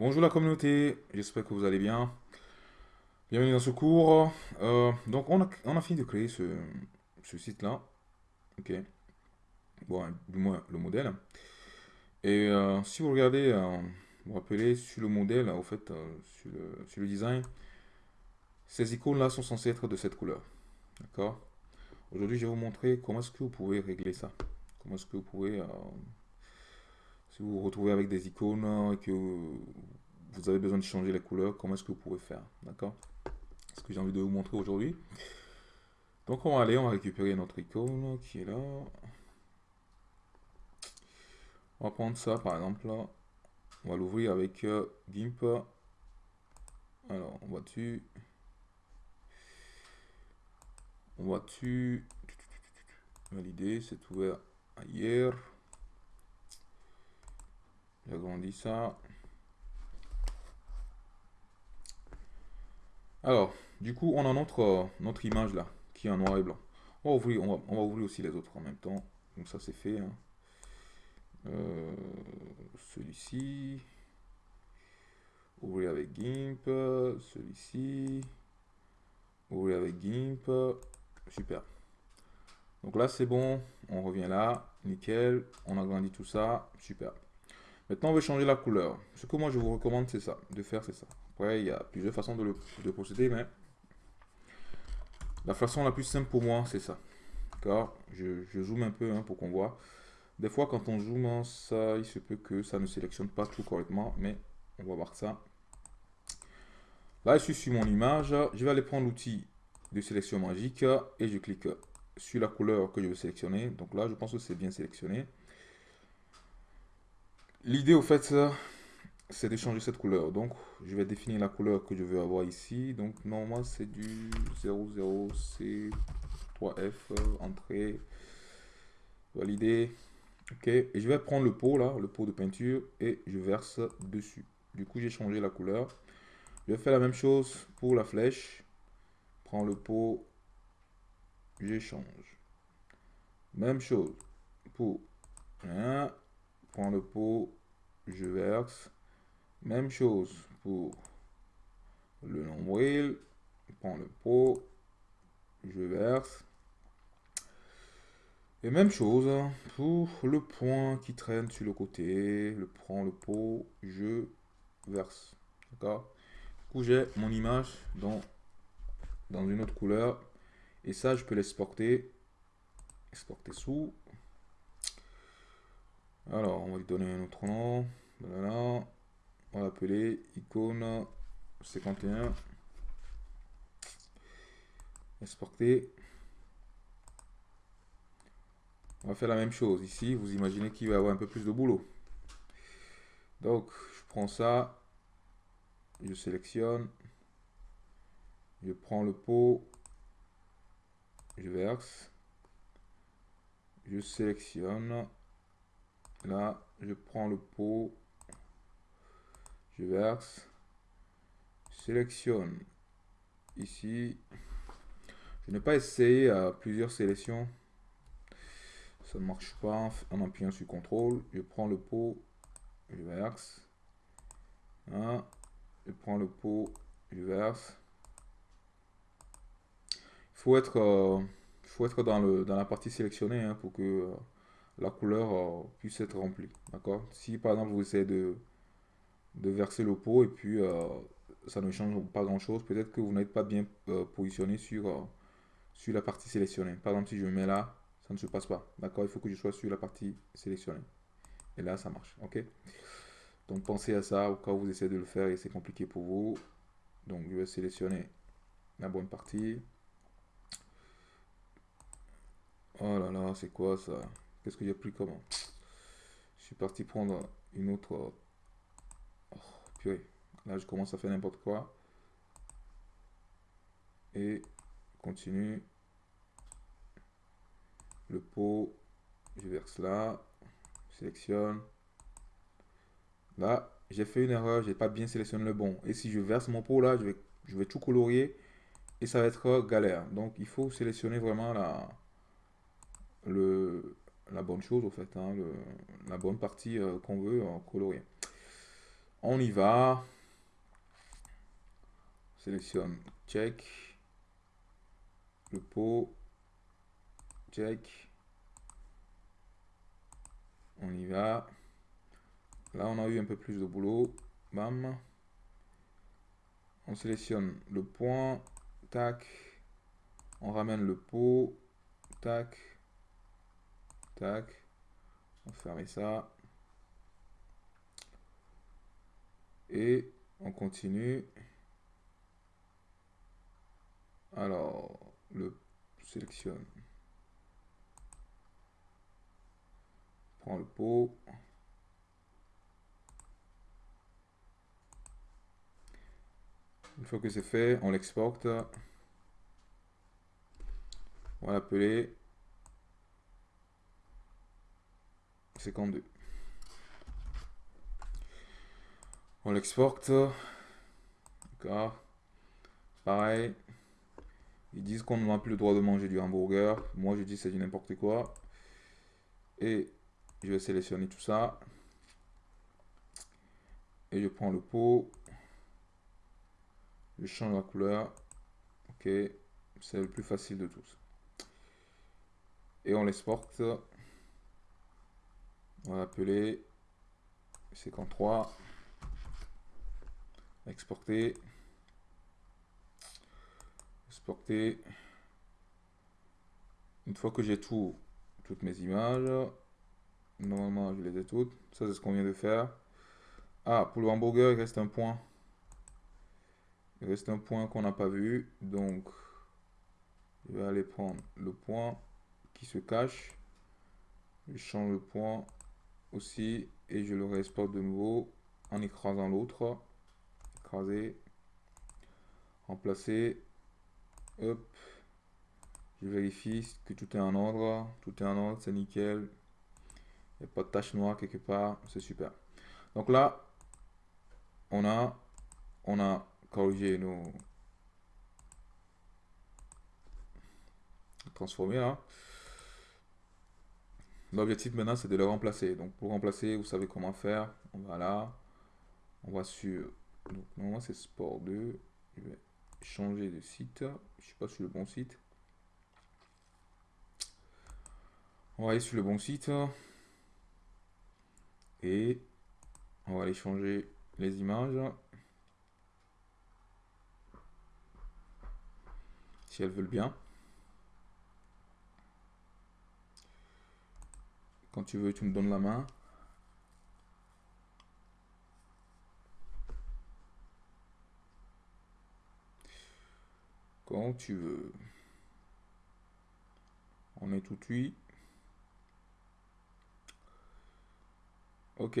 Bonjour la communauté, j'espère que vous allez bien. Bienvenue dans ce cours. Euh, donc on a, fini de créer ce, site-là. Ok. Bon, du moins le modèle. Et euh, si vous regardez, euh, vous rappelez sur le modèle, au fait, sur le, sur, le, design, ces icônes-là sont censées être de cette couleur. D'accord Aujourd'hui, je vais vous montrer comment est-ce que vous pouvez régler ça. Comment est-ce que vous pouvez vous retrouvez avec des icônes et que vous avez besoin de changer les couleurs, comment est-ce que vous pouvez faire D'accord? Ce que j'ai envie de vous montrer aujourd'hui. Donc on va aller, on va récupérer notre icône qui est là. On va prendre ça par exemple là. On va l'ouvrir avec euh, GIMP. Alors, on va dessus. On va dessus. Valider, c'est ouvert ailleurs. J'agrandis ça. Alors, du coup, on a notre, notre image là, qui est en noir et blanc. On va, ouvrir, on va, ouvrir aussi les autres en même temps. Donc ça, c'est fait. Hein. Euh, celui-ci. Ouvrir avec GIMP. Celui-ci. Ouvrir avec GIMP. Super. Donc là, c'est bon. On revient là. Nickel. On agrandit tout ça. Super. Maintenant, on veut changer la couleur. Ce que moi, je vous recommande, c'est ça. De faire, c'est ça. Après, il y a plusieurs façons de, procéder, mais la façon la plus simple pour moi, c'est ça. D'accord? Je, je, zoome un peu hein, pour qu'on voit. Des fois, quand on zoome, ça, il se peut que ça ne sélectionne pas tout correctement, mais on va voir ça. Là, je suis sur mon image. Je vais aller prendre l'outil de sélection magique et je clique sur la couleur que je veux sélectionner. Donc là, je pense que c'est bien sélectionné. L'idée, au fait, c'est de changer cette couleur. Donc, je vais définir la couleur que je veux avoir ici. Donc, normalement, c'est du 00C3F, entrée, valider. Ok, et je vais prendre le pot, là, le pot de peinture, et je verse dessus. Du coup, j'ai changé la couleur. Je vais faire la même chose pour la flèche. Prends le pot, j'échange. Même chose pour prends le pot, je verse. Même chose pour le nombril, prends le pot, je verse. Et même chose pour le point qui traîne sur le côté, le prends le pot, je verse. D'accord? Du coup, j'ai mon image dans, dans une autre couleur. Et ça, je peux l'exporter. Exporter sous. Alors, on va lui donner un autre nom. Voilà. On va l'appeler icône 51. Exporter. On va faire la même chose ici. Vous imaginez qu'il va y avoir un peu plus de boulot. Donc, je prends ça. Je sélectionne. Je prends le pot. Je verse. Je sélectionne. Là, je prends le pot, je verse, sélectionne ici. Je n'ai pas essayé à plusieurs sélections. Ça ne marche pas en appuyant sur CTRL. Je prends le pot, je verse. Je prends le pot, je verse. Il faut être, euh, faut être dans, le, dans la partie sélectionnée hein, pour que euh, la couleur euh, puisse être remplie. D'accord? Si par exemple vous essayez de, verser le pot et puis euh, ça ne change pas grand chose, peut-être que vous n'êtes pas bien euh, positionné sur, la partie sélectionnée. Par exemple, si je me mets là, ça ne se passe pas. D'accord? Il faut que je sois sur la partie sélectionnée. Et là, ça marche. Ok? Donc pensez à ça au cas où vous essayez de le faire et c'est compliqué pour vous. Donc je vais sélectionner la bonne partie. Oh là là, c'est quoi ça? Qu'est-ce que j'ai pris comment Je suis parti prendre une autre... Oh, purée. Là, je commence à faire n'importe quoi. Et continue. Le pot, je verse là. Sélectionne. Là, j'ai fait une erreur, j'ai pas bien sélectionné le bon. Et si je verse mon pot là, je vais, je vais tout colorier et ça va être galère. Donc, il faut sélectionner vraiment la, le, la bonne chose, au fait, hein, la bonne partie euh, qu'on veut en colorier. On y va. Sélectionne check. Le pot. Check. On y va. Là, on a eu un peu plus de boulot. Bam. On sélectionne le point. Tac. On ramène le pot. Tac. Tac. On ferme ça. Et on continue. Alors, le sélectionne. Prends le pot. Une fois que c'est fait, on l'exporte. On va l'appeler 52. On l'exporte. D'accord. Pareil. Ils disent qu'on n'a plus le droit de manger du hamburger. Moi, je dis c'est du n'importe quoi. Et je vais sélectionner tout ça. Et je prends le pot. Je change la couleur. Ok. C'est le plus facile de tous. Et on l'exporte. On va l'appeler 53. Exporter. Exporter. Une fois que j'ai tout, toutes mes images, normalement je les ai toutes. Ça c'est ce qu'on vient de faire. Ah, pour le hamburger, il reste un point. Il reste un point qu'on n'a pas vu. Donc, je vais aller prendre le point qui se cache. Je change le point aussi et je le réexporte de nouveau en écrasant l'autre. Écraser. Remplacer. Hop. Je vérifie que tout est en ordre. Tout est en ordre, c'est nickel. Il n'y a pas de tache noire quelque part. C'est super. Donc là, on a, on a corrigé nos transformer là. L'objectif maintenant c'est de le remplacer. Donc pour remplacer, vous savez comment faire. On va là, on va sur, donc normalement c'est Sport 2. Je vais changer de site. Je suis pas sur le bon site. On va aller sur le bon site. Et on va aller changer les images. Si elles veulent bien. Quand tu veux, tu me donnes la main. Quand tu veux. On est tout de suite. Ok.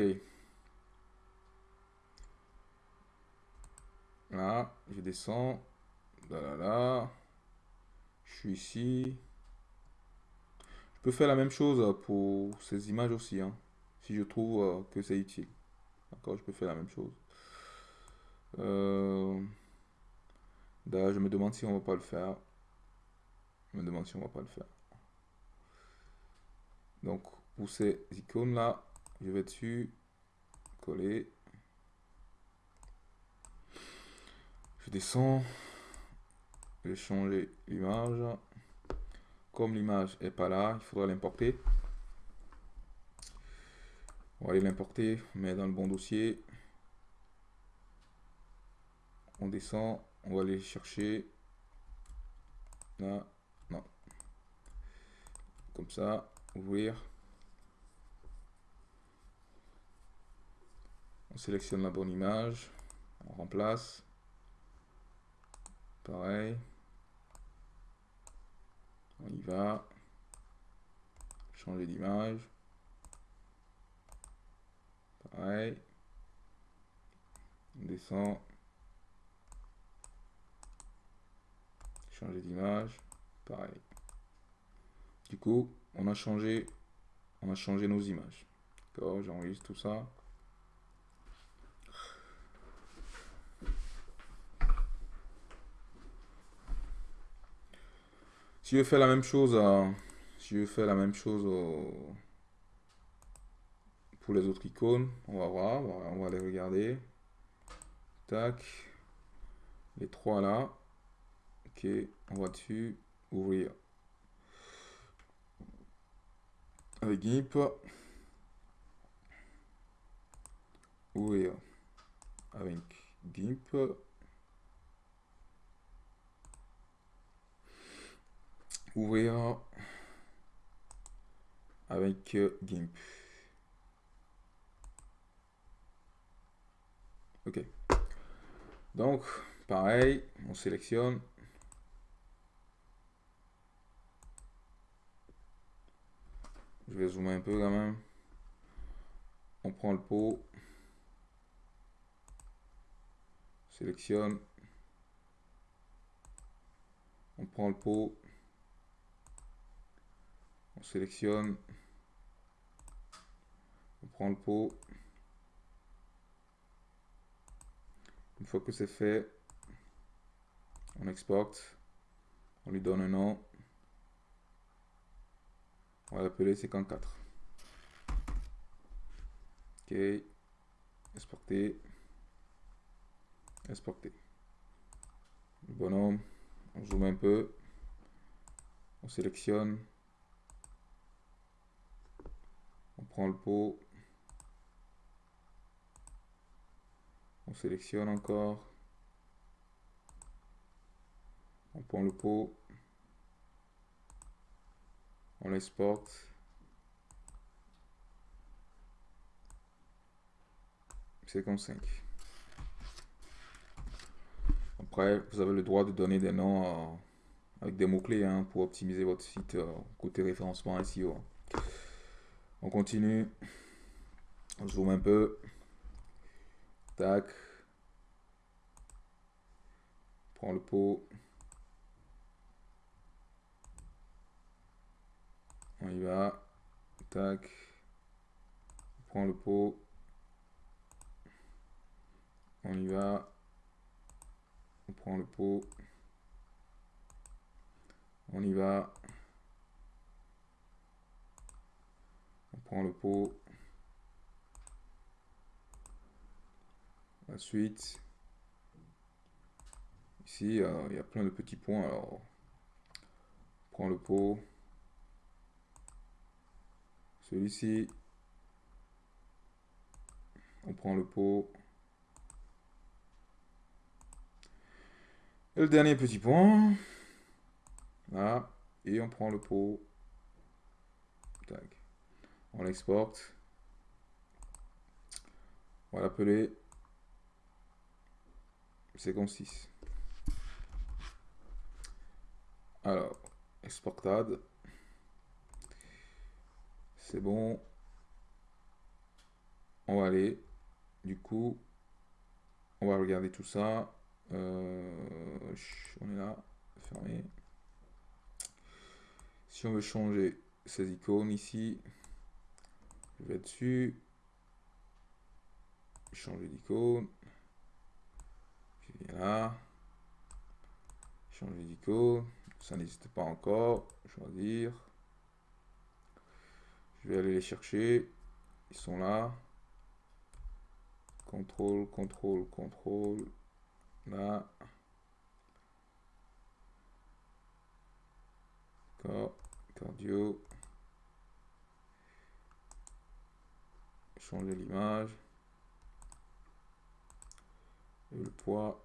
Là, je descends. Là, là, là. Je suis ici. Je peux faire la même chose pour ces images aussi, hein, si je trouve euh, que c'est utile. D'accord, je peux faire la même chose. Euh, je me demande si on va pas le faire. Je me demande si on va pas le faire. Donc, pour ces icônes là, je vais dessus, coller. Je descends, je vais changer l'image. L'image est pas là, il faudra l'importer. On va aller l'importer, mais dans le bon dossier. On descend, on va aller chercher. Non. Comme ça, ouvrir. On sélectionne la bonne image. On remplace. Pareil. On y va. Changer d'image. Pareil. On descend. Changer d'image. Pareil. Du coup, on a changé, on a changé nos images. D'accord, j'enregistre tout ça. Si je fais la même chose, si je fais la même chose pour les autres icônes. On va voir, on va les regarder. Tac. Les trois là. Ok, on va dessus. Ouvrir. Avec GIMP. Ouvrir. Avec GIMP. Ouvrir avec GIMP. Ok. Donc, pareil, on sélectionne. Je vais zoomer un peu quand même. On prend le pot. Sélectionne. On prend le pot. On sélectionne. On prend le pot. Une fois que c'est fait, on exporte. On lui donne un nom. On va l'appeler séquence 4. Ok. Exporter. Exporter. Bonhomme. On zoome un peu. On sélectionne. On prend le pot. On sélectionne encore. On prend le pot. On l'exporte. C'est comme 5. Après, vous avez le droit de donner des noms euh, avec des mots-clés hein, pour optimiser votre site euh, côté référencement SEO. On continue. On zoome un peu. Tac. Prends le pot. On y va. Tac. Prends le pot. On y va. On prend le pot. On y va. On prend le pot. Ensuite, ici, euh, il y a plein de petits points. Alors, prend le pot. Celui-ci, on prend le pot. Et le dernier petit point. Et on prend le pot. On l'exporte. On va l'appeler comme 6. Alors, exportade. C'est bon. On va aller. Du coup, on va regarder tout ça. Euh, on est là. Fermé. Si on veut changer ces icônes ici, je vais dessus. Changer d'icône là? Changer d'icône? Ça n'existe pas encore. Choisir. Je vais aller les chercher. Ils sont là. Contrôle, contrôle, contrôle. Là. Cardio. Changer l'image. Et le poids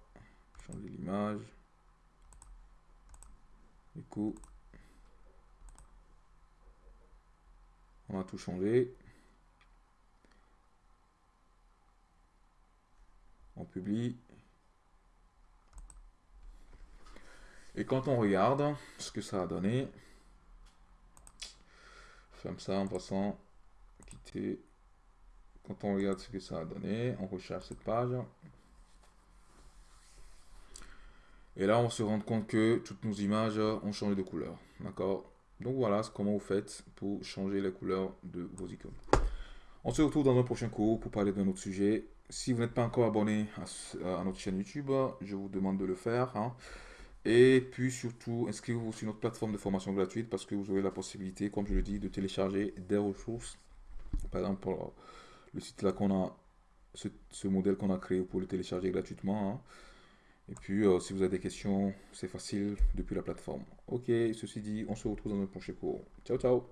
changer l'image. Du coup, on va tout changer. On publie. Et quand on regarde ce que ça a donné, comme ça en passant, quitter. Quand on regarde ce que ça a donné, on recherche cette page. Et là, on se rend compte que toutes nos images ont changé de couleur. D'accord? Donc voilà comment vous faites pour changer les couleurs de vos icônes. On se retrouve dans un prochain cours pour parler d'un autre sujet. Si vous n'êtes pas encore abonné à, notre chaîne YouTube, je vous demande de le faire. Hein. Et puis surtout, inscrivez-vous sur notre plateforme de formation gratuite parce que vous aurez la possibilité, comme je le dis, de télécharger des ressources. Par exemple, le site là qu'on a, ce, modèle qu'on a créé pour le télécharger gratuitement. Hein. Et puis, euh, si vous avez des questions, c'est facile depuis la plateforme. Ok, ceci dit, on se retrouve dans un prochain cours. Ciao, ciao